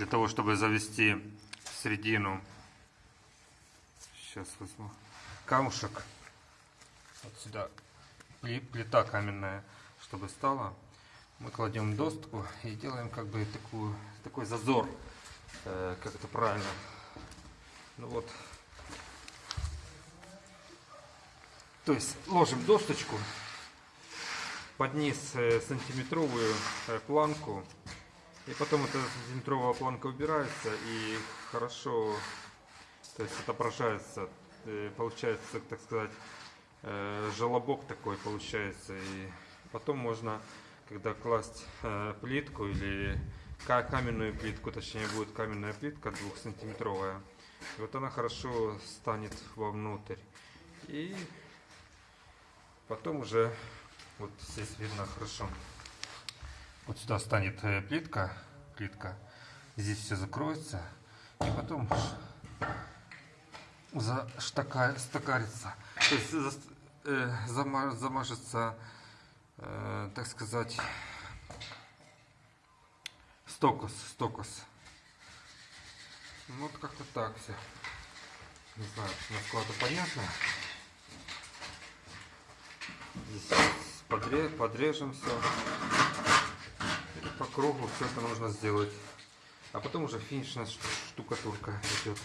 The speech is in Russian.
для того, чтобы завести в середину. Сейчас возьму камушек. Вот сюда пли- плита каменная, чтобы стала. Мы кладем достку и делаем как бы такую, такой зазор. Э, как это правильно? Ну вот. То есть ложим досточку под низ э, сантиметровую э, планку. И потом эта сантиметровая планка убирается и хорошо то есть отображается, э, получается, так сказать, э, желобок такой получается. И потом можно, когда класть э, плитку или ка- каменную плитку, точнее будет каменная плитка двухсантиметровая, вот она хорошо станет вовнутрь. И потом уже, вот здесь видно хорошо, вот сюда станет э, плитка, плитка, здесь все закроется, и потом заштакарится, то есть за- э, зама- замажется, э, так сказать, стокос, стокос. Ну, вот как-то так все. Не знаю, насколько понятно. Здесь подре- подрежем все. По кругу все это нужно сделать. А потом уже финишная штукатурка идет.